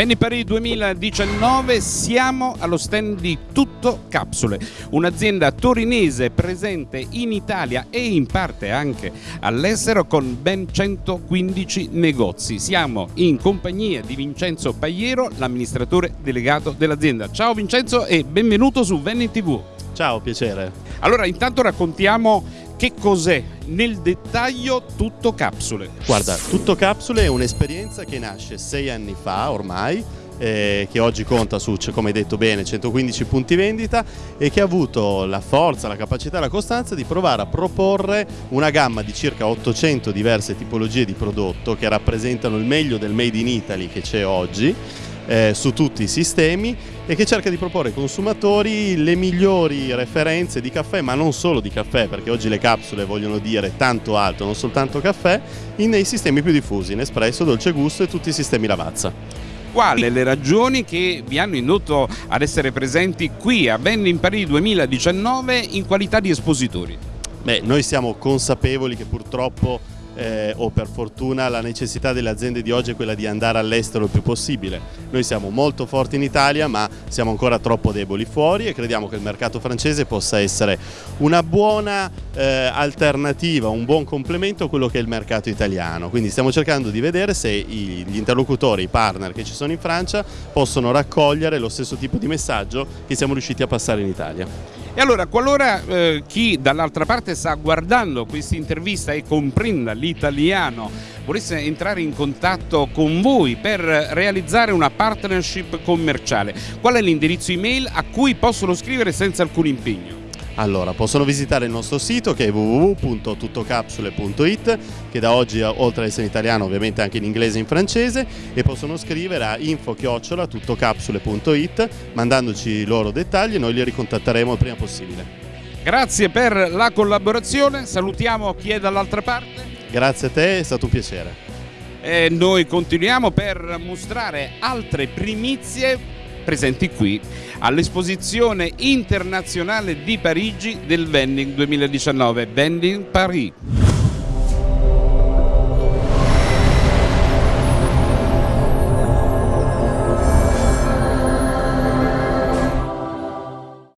Venni Paris 2019 siamo allo stand di Tutto Capsule, un'azienda torinese presente in Italia e in parte anche all'estero con ben 115 negozi. Siamo in compagnia di Vincenzo Pagliero, l'amministratore delegato dell'azienda. Ciao Vincenzo e benvenuto su Venni TV. Ciao, piacere. Allora intanto raccontiamo che cos'è nel dettaglio Tutto Capsule. Guarda, Tutto Capsule è un'esperienza che nasce sei anni fa ormai, eh, che oggi conta su, come hai detto bene, 115 punti vendita e che ha avuto la forza, la capacità e la costanza di provare a proporre una gamma di circa 800 diverse tipologie di prodotto che rappresentano il meglio del made in Italy che c'è oggi eh, su tutti i sistemi e che cerca di proporre ai consumatori le migliori referenze di caffè, ma non solo di caffè, perché oggi le capsule vogliono dire tanto altro, non soltanto caffè, nei sistemi più diffusi, in espresso, dolce gusto e tutti i sistemi lavazza. Quali le ragioni che vi hanno indotto ad essere presenti qui a Vending Paris 2019 in qualità di espositori? Beh, noi siamo consapevoli che purtroppo eh, o per fortuna la necessità delle aziende di oggi è quella di andare all'estero il più possibile. Noi siamo molto forti in Italia ma siamo ancora troppo deboli fuori e crediamo che il mercato francese possa essere una buona eh, alternativa, un buon complemento a quello che è il mercato italiano. Quindi stiamo cercando di vedere se i, gli interlocutori, i partner che ci sono in Francia possono raccogliere lo stesso tipo di messaggio che siamo riusciti a passare in Italia. E allora, qualora eh, chi dall'altra parte sta guardando questa intervista e comprenda l'italiano volesse entrare in contatto con voi per realizzare una partnership commerciale, qual è l'indirizzo email a cui possono scrivere senza alcun impegno? Allora, possono visitare il nostro sito che è www.tuttocapsule.it che da oggi, oltre ad essere in italiano, ovviamente anche in inglese e in francese e possono scrivere a info-tuttocapsule.it mandandoci i loro dettagli e noi li ricontatteremo il prima possibile. Grazie per la collaborazione, salutiamo chi è dall'altra parte. Grazie a te, è stato un piacere. E noi continuiamo per mostrare altre primizie presenti qui all'esposizione internazionale di Parigi del Vending 2019, Vending Paris.